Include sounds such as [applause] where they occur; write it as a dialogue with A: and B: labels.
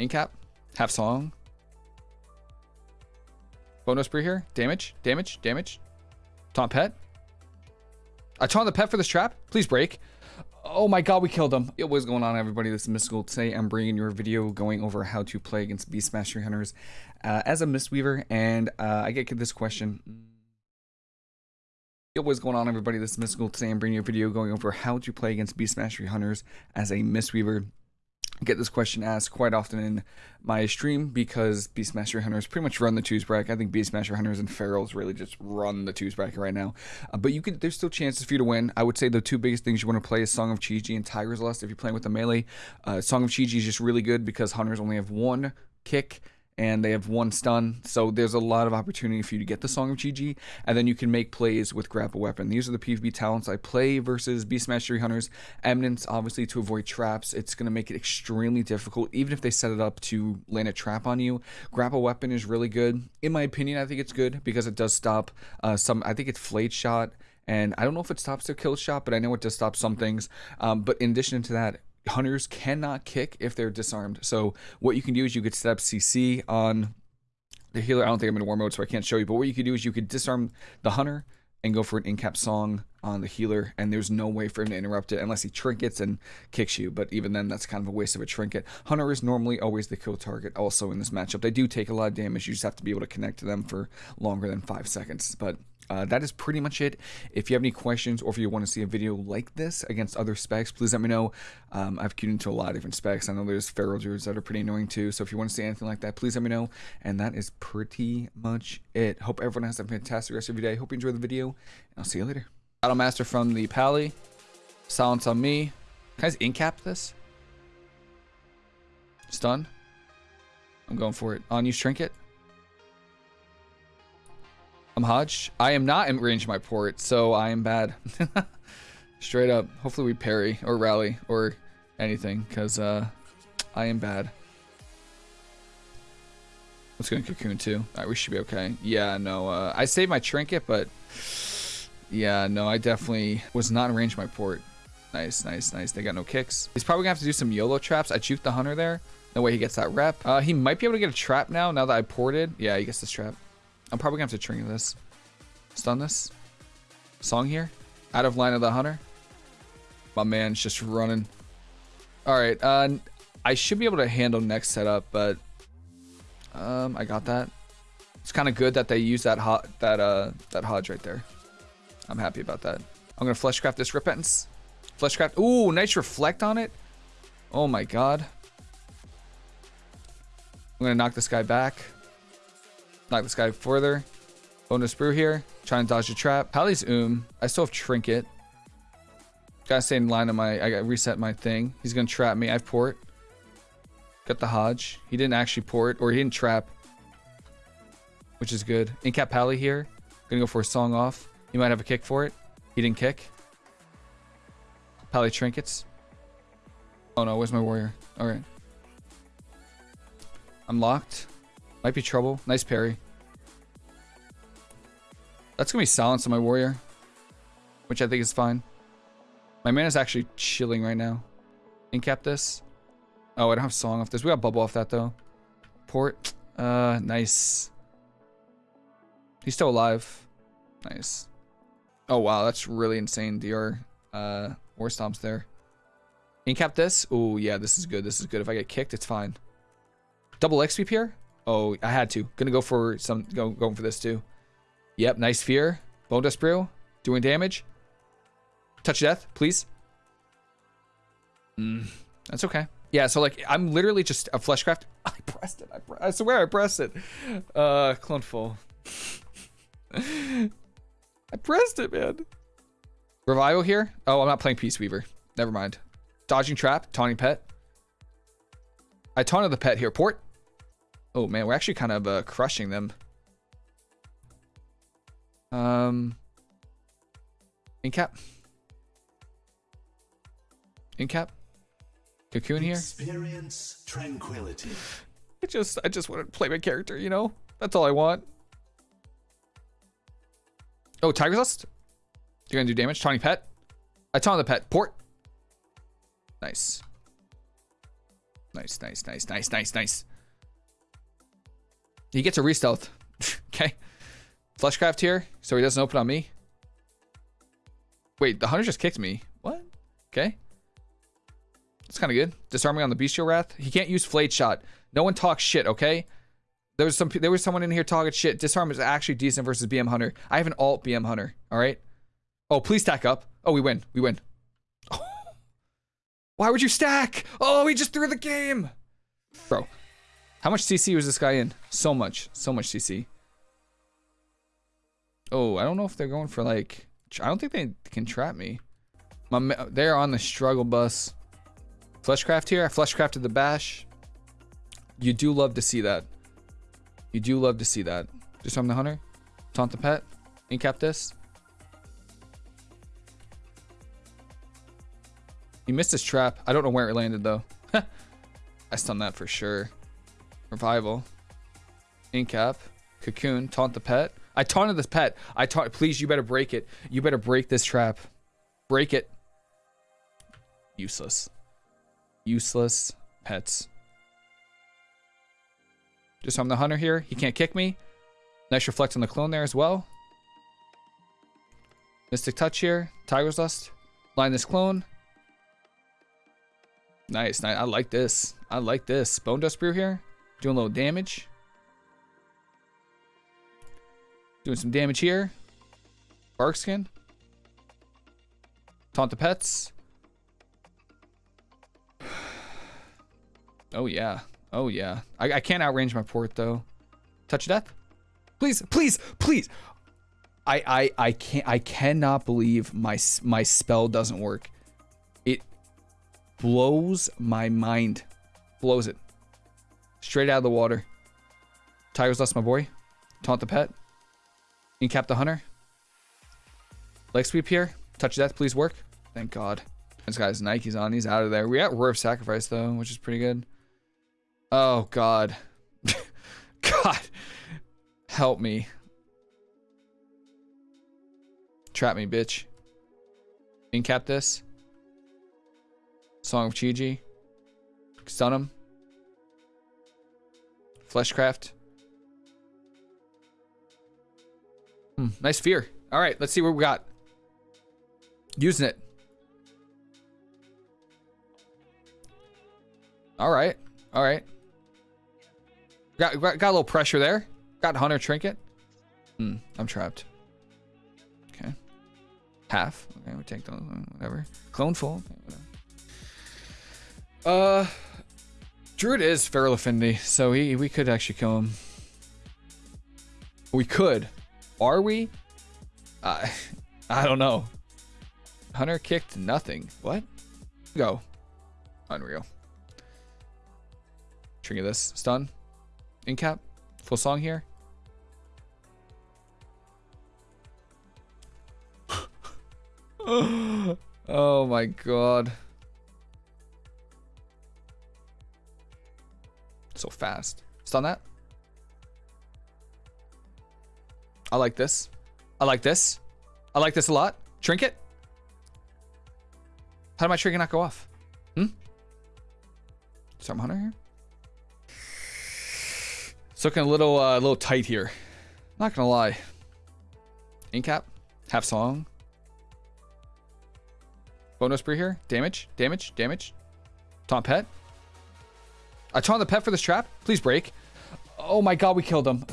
A: Incap. Half song. Bonedust Brew here. Damage. Damage. Damage. Taunt pet. I taunt the pet for this trap. Please break. Oh my god, we killed him. Yo, what's going on, everybody? This is Mystical. Today, I'm bringing your video going over how to play against Beast Mastery Hunters uh, as a Mistweaver, and uh, I get this question. Yo, what's going on, everybody? This is Mystical. Today, I'm bringing you a video going over how to play against Beast Mastery Hunters as a Mistweaver get this question asked quite often in my stream because Beastmaster Hunters pretty much run the twos bracket. I think Beastmaster Hunters and Ferals really just run the twos bracket right now. Uh, but you could there's still chances for you to win. I would say the two biggest things you want to play is Song of Chi-Ji and Tiger's Lust if you're playing with the melee. Uh, Song of Chi-Ji is just really good because Hunters only have one kick and they have one stun. So there's a lot of opportunity for you to get the Song of Chi-Ji, and then you can make plays with Grapple Weapon. These are the PvP talents I play versus Beast Mastery Hunters. Eminence, obviously, to avoid traps. It's going to make it extremely difficult, even if they set it up to land a trap on you. Grapple Weapon is really good. In my opinion, I think it's good because it does stop uh, some, I think it's Flayed Shot, and I don't know if it stops their kill shot, but I know it does stop some things. Um, but in addition to that, hunters cannot kick if they're disarmed. So what you can do is you could set up CC on the healer. I don't think I'm in war mode, so I can't show you. But what you could do is you could disarm the hunter and go for an incap song on the healer, and there's no way for him to interrupt it unless he trinkets and kicks you. But even then, that's kind of a waste of a trinket. Hunter is normally always the kill target also in this matchup. They do take a lot of damage. You just have to be able to connect to them for longer than five seconds. But uh, that is pretty much it. If you have any questions or if you want to see a video like this against other specs, please let me know. Um, I've queued into a lot of different specs. I know there's feral druids that are pretty annoying too. So if you want to see anything like that, please let me know. And that is pretty much it. Hope everyone has a fantastic rest of your day. Hope you enjoy the video. And I'll see you later. Battle Master from the Pally. Silence on me. Can I just incap this? Stun. I'm going for it. On use trinket. I'm Hodge. I am not in range of my port, so I am bad. [laughs] Straight up. Hopefully we parry or rally or anything, because uh, I am bad. Let's go in Cocoon too. Alright, we should be okay. Yeah, no, uh, I saved my trinket, but yeah, no, I definitely was not in range of my port. Nice, nice, nice. They got no kicks. He's probably gonna have to do some YOLO traps. I juked the hunter there. No way he gets that rep. Uh, he might be able to get a trap now, now that I ported. Yeah, he gets this trap. I'm probably gonna have to trinket this. Stun this. Song here. Out of line of the hunter. My man's just running. Alright, uh, I should be able to handle next setup, but um, I got that. It's kind of good that they use that hot that uh that hodge right there. I'm happy about that. I'm gonna fleshcraft this repentance. Fleshcraft. Ooh, nice reflect on it. Oh my god. I'm gonna knock this guy back. Knock this guy further. Bonedust Brew here. Trying to dodge the trap. Pally's oom. I still have trinket. Gotta stay in line on my. I got reset my thing. He's gonna trap me. I have port. Got the Hodge. He didn't actually port, or he didn't trap. Which is good. Incap Pally here. Gonna go for a song off. He might have a kick for it. He didn't kick. Pally trinkets. Oh no, where's my warrior? Alright. I'm locked. Might be trouble. Nice parry. That's gonna be silence on my warrior. Which I think is fine. My man is actually chilling right now. Incap this. Oh, I don't have song off this. We got bubble off that though. Port. Uh, nice. He's still alive. Nice. Oh wow, that's really insane. DR uh war stomps there. Incap this. Oh yeah, this is good. This is good. If I get kicked, it's fine. Double X sweep here. Oh, I had to. Gonna go for some. Go going for this too. Yep, nice fear. Bone Dust Brew. Doing damage. Touch death, please. Mm, that's okay. Yeah, so like I'm literally just a fleshcraft. [laughs] I pressed it. I, pre I swear I pressed it. Uh, clone full. [laughs] I pressed it, man. Revival here. Oh, I'm not playing Peace Weaver. Never mind. Dodging trap. Taunting pet. I taunted the pet here. Port. Oh man, we're actually kind of uh, crushing them. Um, incap. Incap. Cocoon here. Experience tranquility. I just, I just want to play my character, you know? That's all I want. Oh, Tiger's Lust? You're gonna do damage. Tawny Pet. I taunt the pet. Port. Nice. Nice, nice, nice, nice, nice, nice. He gets a re-stealth. [laughs] okay. Fleshcraft here, so he doesn't open on me. Wait, the hunter just kicked me. What? Okay. It's kind of good. Disarming on the Bestial Wrath. He can't use Flayed Shot. No one talks shit, okay? There was some. There was someone in here talking shit. Disarm is actually decent versus BM Hunter. I have an alt BM Hunter. All right. Oh, please stack up. Oh, we win. We win. [laughs] Why would you stack? Oh, he just threw the game. Bro, how much CC was this guy in? So much. So much CC. Oh, I don't know if they're going for like... I don't think they can trap me. My, they're on the struggle bus. Fleshcraft here. I fleshcrafted the bash. You do love to see that. You do love to see that. Just from the hunter. Taunt the pet. Incap this. He missed his trap. I don't know where it landed though. [laughs] I stunned that for sure. Revival. Incap. Cocoon. Taunt the pet. I taunted this pet. I taunt. Please, you better break it. You better break this trap. Break it. Useless. Useless pets. Just I'm the hunter here. He can't kick me. Nice reflect on the clone there as well. Mystic touch here. Tiger's Lust. Line this clone. Nice, nice. I like this. I like this. Bone Dust Brew here. Doing a little damage. Doing some damage here. Bark Skin. Taunt the pets. [sighs] Oh, yeah. Oh, yeah. I, I can't outrange my port, though. Touch death? Please, please, please. I, I, I can't, I cannot believe my, my spell doesn't work. It blows my mind. Blows it. Straight out of the water. Tiger's Lust, my boy. Taunt the pet. Incap the hunter. Leg sweep here. Touch death, please work. Thank God. This guy's Nike's on. He's out of there. We got Roar of Sacrifice, though, which is pretty good. Oh, God. [laughs] God. Help me. Trap me, bitch. Incap this. Song of Chi-Ji. Stun him. Fleshcraft. Hmm, nice fear. All right, let's see what we got. Using it. All right. All right. Got, got, got a little pressure there. Got Hunter Trinket. Hmm, I'm trapped. Okay. Half. Okay, we take those. Whatever. Clone full. Okay, uh, Druid is feral affinity, so he, we could actually kill him. We could. Are we? Uh, [laughs] I don't know. Hunter kicked nothing. What? Go. Unreal. Trigger this. Stun. Incap. Full song here. [gasps] oh my god. So fast. Stun that. I like this. I like this. I like this a lot. Trinket. How did my trinket not go off? Hmm? Storm Hunter here? It's looking a little, uh, a little tight here. Not gonna lie. Incap. Half song. Bonedust Brew here. Damage. Damage. Damage. Taunt pet. I taunt the pet for this trap. Please break. Oh my god, we killed him.